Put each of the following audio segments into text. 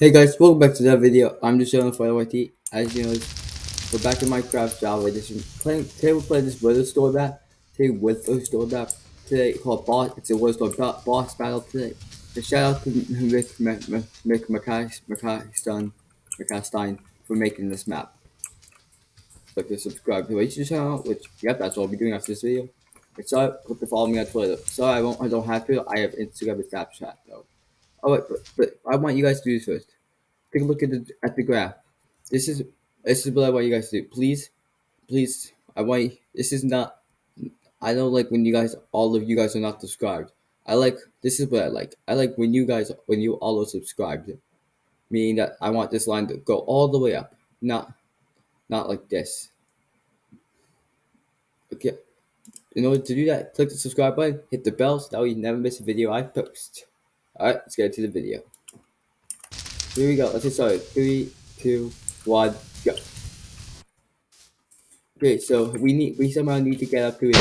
Hey guys, welcome back to that video. I'm just showing for YT. As you know, we're back in Minecraft Java edition. Playing today we're playing this Wither Storm map. Today Wither Storm map. Today called boss. It's a Wither Storm boss battle today. So shout out to Mick Mick McCastein McCastein for making this map. Click to subscribe to my YouTube channel, which yep, that's all I'll be doing after this video. Sorry, click to follow me on Twitter. Sorry, I won't. I don't have to. I have Instagram and Snapchat though. Oh wait, but, but I want you guys to do this first. Take a look at the at the graph. This is this is what I want you guys to do. Please, please, I want you, this is not. I don't like when you guys, all of you guys are not subscribed. I like this is what I like. I like when you guys, when you all are subscribed, meaning that I want this line to go all the way up, not, not like this. Okay. In order to do that, click the subscribe button, hit the bell so that way you never miss a video I post. Alright, let's get into the video. Here we go. Let's get started. Three, two, one, go. Okay, so we need we somehow need to get up to it.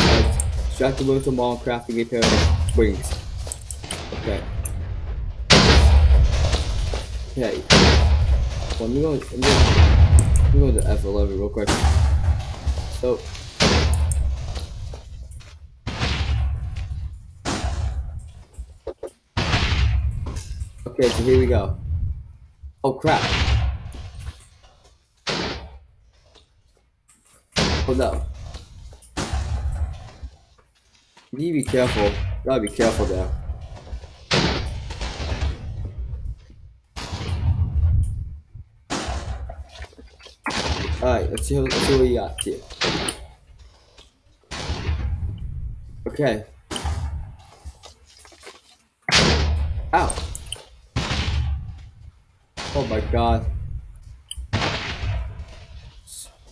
Extract the little ball crafting a pair of wings. Okay. Okay. Well, let me go. Let me go, let me go to F11 real quick. So. Okay, so here we go. Oh crap. Hold up. You need to be careful. Gotta be careful there. Alright, let's see, let's see what we got here. Okay. Ow. God.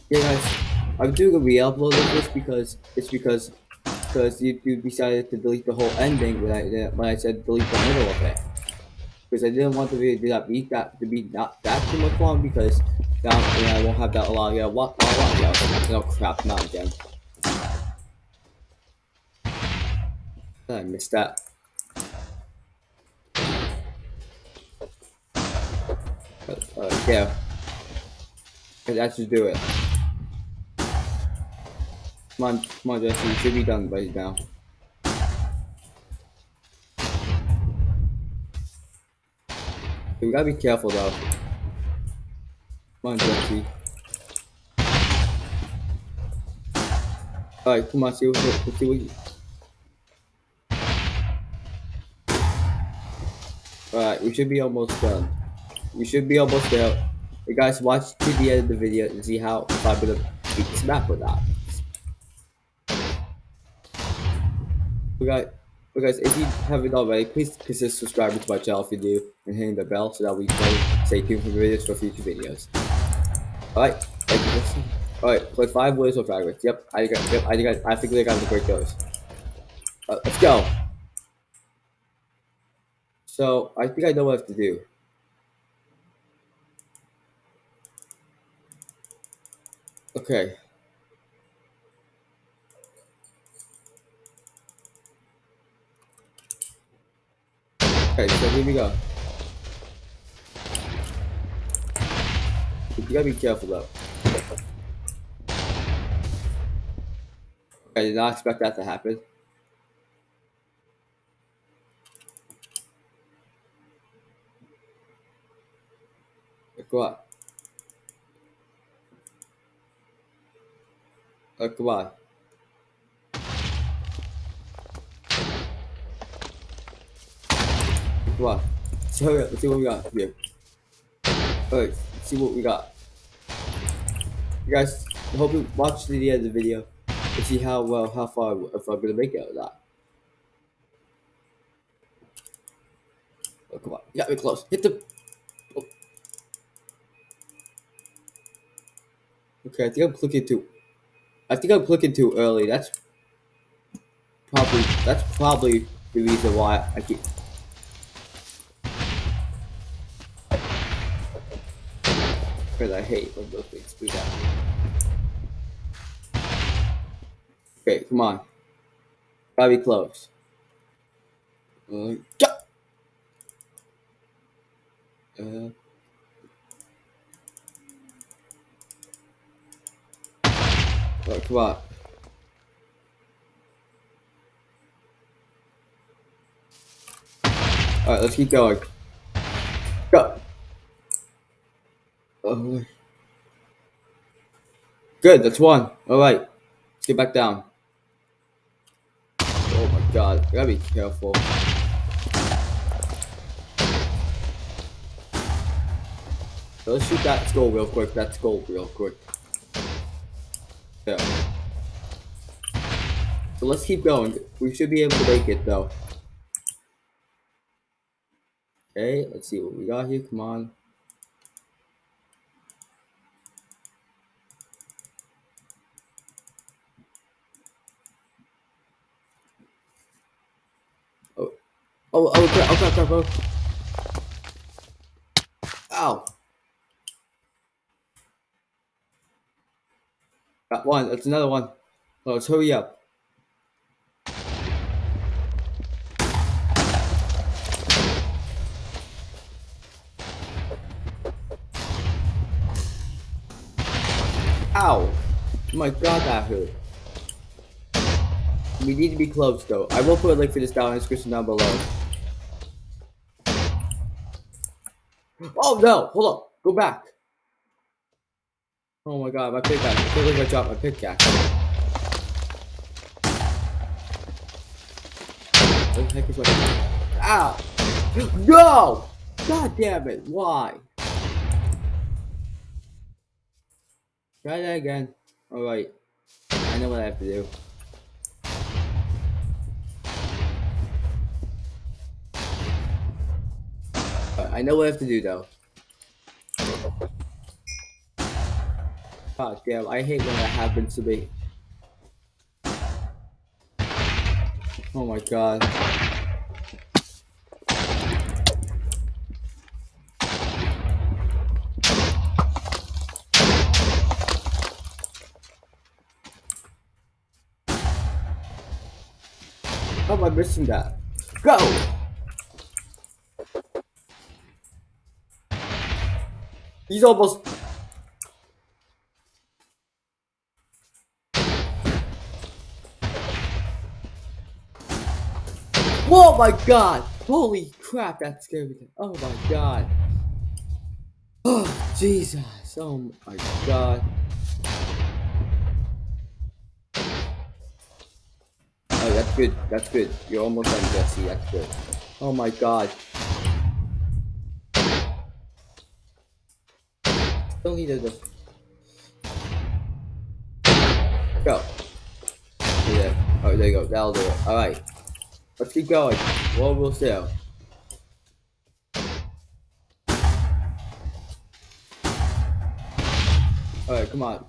Yeah guys, I'm doing a re-upload of this because it's because because YouTube decided to delete the whole ending when I when I said delete the middle of it. Because I didn't want the video to not be that to be not that too much long because now I won't have that long. Yeah, what? What? What? No crap, not again. I missed that. Uh, yeah. That should do it. Come on, come on, Jesse. You should be done by now. We gotta be careful though. Come on, Jesse. Alright, come on, see what, let's see what you... Alright, we should be almost done. We should be almost there. Hey guys, watch to the end of the video and see how if I'm beat this map or not. Okay, guys, if you haven't already, please consider subscribing to my channel if you do, and hitting the bell so that we can stay tuned for the videos for future videos. Alright, thank you Alright, play five words or fragments. Yep, I got, yep, I got, I think I got the great those. Uh, let's go. So, I think I know what I have to do. Okay. Okay, so here we go. You gotta be careful though. I did not expect that to happen. What? What? Come on. So hurry up, let's see what we got here. Alright, see what we got. You guys, I hope you watch to the end of the video to see how well, how far, if I'm gonna make it or not. Oh, come on. You got me close. Hit the... Oh. Okay, I think I'm clicking too... I think I'm clicking too early. That's probably... That's probably the reason why I keep... Because I hate when those things do that. Okay, come on. Gotta be close. Uh, Uh, Come on. Alright, let's keep going. Go. Oh. Good, that's one. Alright. Let's get back down. Oh my god, I gotta be careful. So let's shoot that skull real quick, that skull real quick. So let's keep going. We should be able to make it though. Okay, let's see what we got here. Come on. Oh, oh, oh, crap, oh, crap, crap, oh. Ow. Got one, that's another one. Oh, let's hurry up. Ow! Oh my god, that hurt. We need to be close though. I will put a link for this down in the description down below. Oh no! Hold up! Go back! Oh my god, my pickaxe. I feel like I dropped my pickaxe. What the heck is Ow! No! God damn it, why? Try that again. Alright. I know what I have to do. I know what I have to do though. God damn, I hate when that happens to me. Oh my god. How am I missing that? Go! He's almost... Oh my god! Holy crap, that scared me. Oh my god. Oh, Jesus. Oh my god. Oh, that's good. That's good. You're almost done, Jesse. That's good. Oh my god. Still needed to go. Yeah. Oh, there you go. That'll do it. All right. Let's keep going. What will sell? Alright, come on.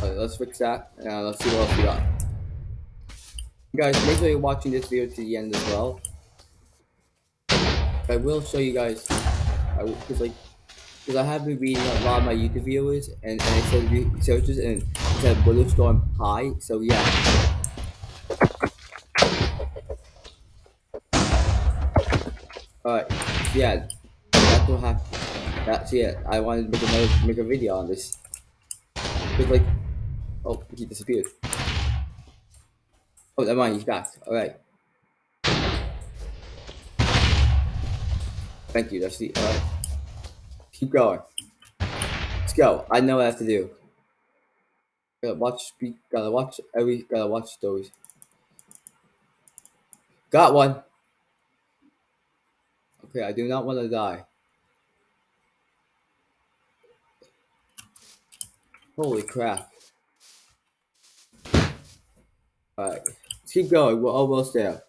Alright, let's fix that. And let's see what else we got. Guys, make sure you're watching this video to the end as well. I will show you guys, because like, because I have been reading a lot of my YouTube videos and, and it says searches and it said Bulletstorm High, so yeah. Alright, yeah, that's what happened. That's it. I wanted to make another make a video on this. Cause like, oh, he disappeared. Oh, never mind, he's back. Alright. Thank you, that's the, alright. Keep going. Let's go. I know what I have to do. Gotta watch, gotta watch every, gotta watch those. Got one. Okay, I do not want to die. Holy crap. Alright, keep going. We're almost there.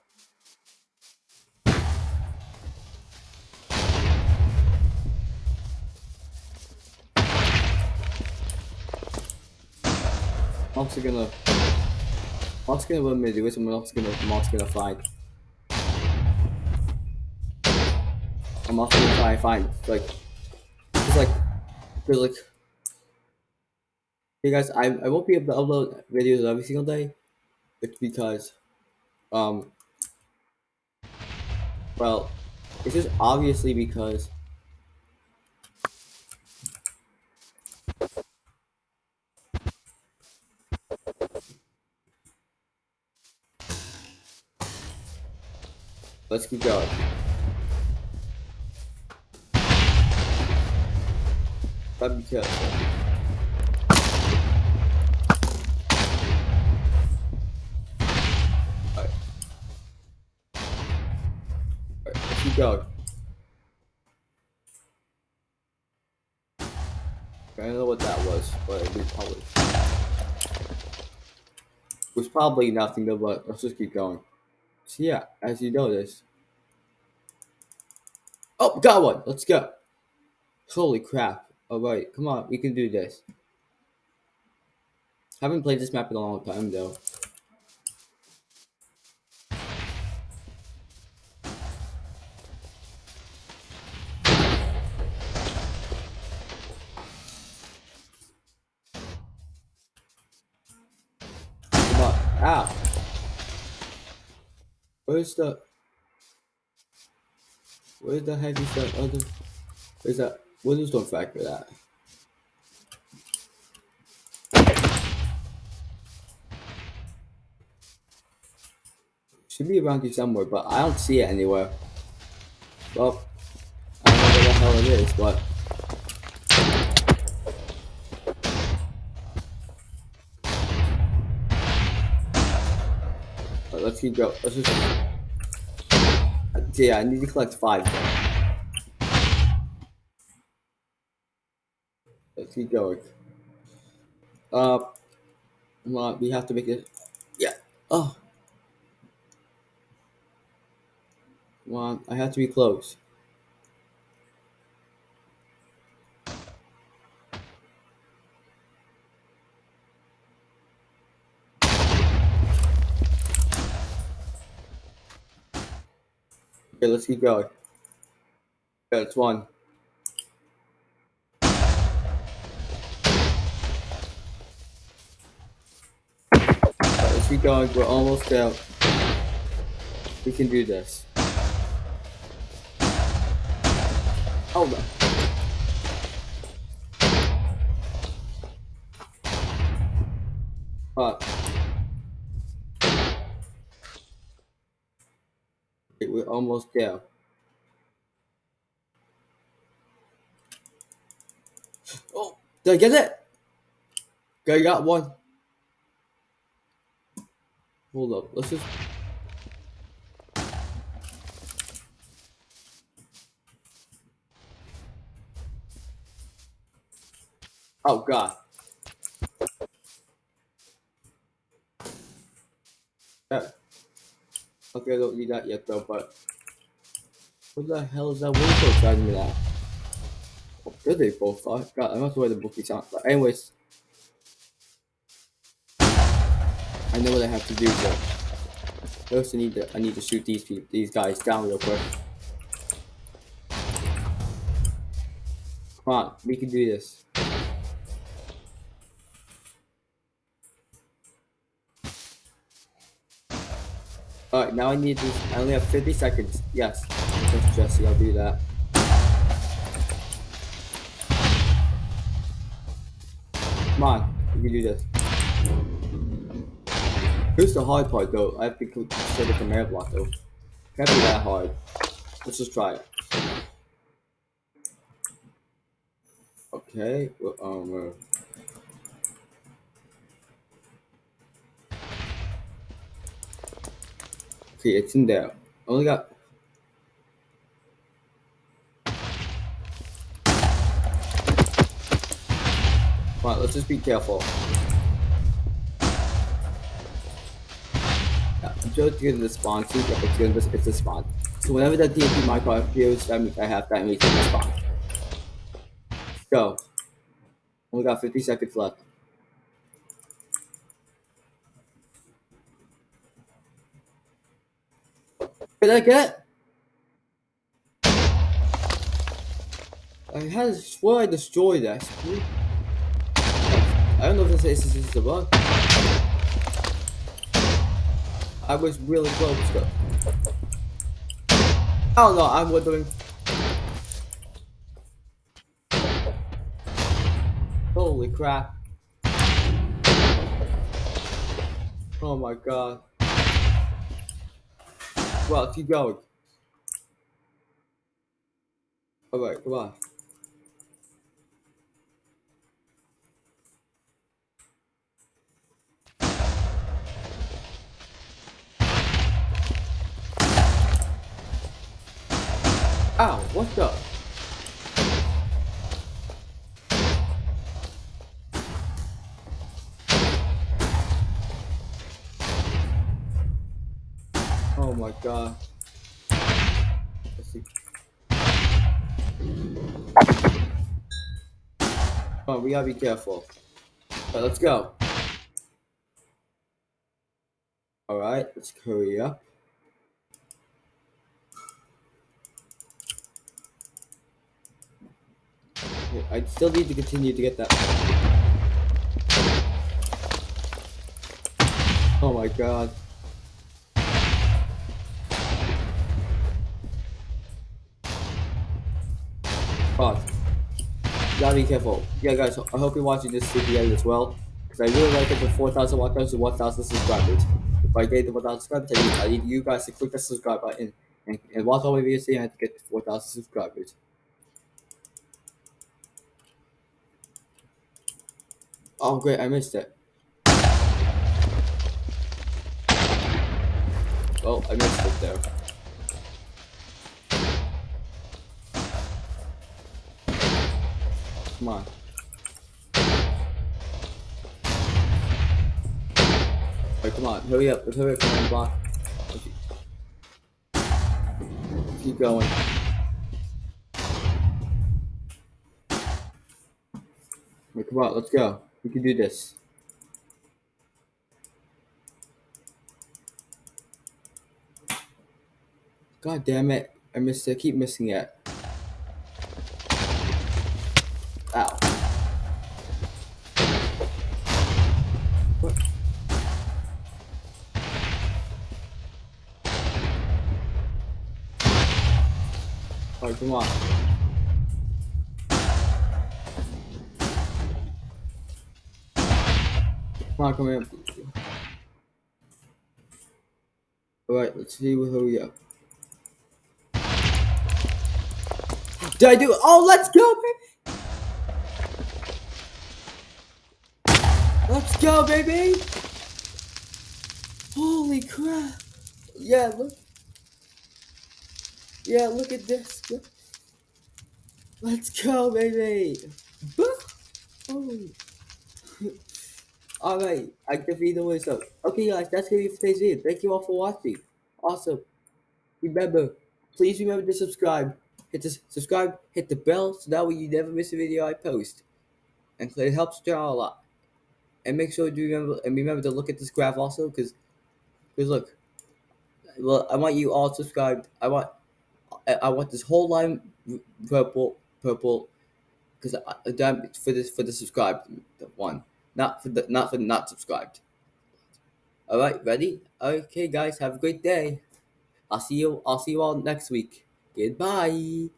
Also gonna also gonna me do it, I'm also gonna also gonna fight. I'm also gonna try and find like it's like cause like Hey guys, I, I won't be able to upload videos every single day. It's because um well it's just obviously because Let's keep going. Let's keep going. I don't know what that was, but it was probably it was probably nothing but let's just keep going. So yeah, as you notice. Oh, got one! Let's go. Holy crap. Oh, Alright, come on, we can do this. Haven't played this map in a long time though. Come on. Ow. Where's the Where the heck is that other Where's that what is the factor that? Should be around here somewhere, but I don't see it anywhere. Well, I don't know where the hell it is, but let's keep going. Let's just. Yeah, I need to collect five. Let's keep going. Uh, on, we have to make it. Yeah. Oh. On, I have to be close. Okay, let's keep going. Yeah, it's one. Let's keep going. We're almost out. We can do this. Hold on. Almost there. Oh, did I get it? I got one. Hold up, let's just. Oh god. Yeah. Okay, I don't need that yet though, but what the hell is that window driving me at? Oh, there they both are. God, I must wear the bookies on. But anyways. I know what I have to do though. I need to I need to shoot these people these guys down real quick. Come on, we can do this. Now I need this. I only have 50 seconds. Yes. Thanks, Jesse. I'll do that. Come on. We can do this. Here's the hard part, though. I have to consider the command block, though. Can't be that hard. Let's just try it. Okay. Well, um. Okay, it's in there. Only got. Come on, let's just be careful. Yeah, I'm just getting the spawn. See, yeah, it's gonna it's a spawn. So whenever that TNT micro appears, that means I have that means it's a spawn. Go. Only got 50 seconds left. Did I get? I had swear I destroyed that. I don't know if this is, this is a bug. I was really close don't know, I'm wondering. Holy crap. Oh my god. Well, keep going. All right, come on. Ow, What's up? My god. Uh, let's see. Come on, we gotta be careful. Alright, let's go. Alright, let's hurry up. I still need to continue to get that. Oh my god. Gotta be careful. Yeah, guys, I hope you're watching this video as well. Because I really like it to 4,000 watchers to 1,000 subscribers. If I get to 1,000 subscribers, I need, you guys to click the subscribe button and, and watch all my videos so I have to get to 4,000 subscribers. Oh, great, I missed it. Oh, I missed it there. Come on. Alright, come on, hurry up, let's hurry up from the block. Keep going. Wait, come on, let's go. We can do this. God damn it. I missed it. I keep missing it. Come on. Come on, come here. Alright, let's see who we up. Did I do it? Oh, let's go, baby! Let's go, baby! Holy crap! Yeah, look. Yeah, look at this. Let's go, baby! Oh. Alright, I defeated myself. Okay, guys, that's gonna be for today's video. Thank you all for watching. Also, remember, please remember to subscribe. Hit the subscribe, hit the bell, so that way you never miss a video I post. And it helps the channel a lot. And make sure to remember and remember to look at this graph also, because because look, well, I want you all subscribed. I want I, I want this whole line purple purple because I, don't for this for the subscribed one, not for the not for the not subscribed. All right, ready? Okay, guys, have a great day. I'll see you. I'll see you all next week. Goodbye.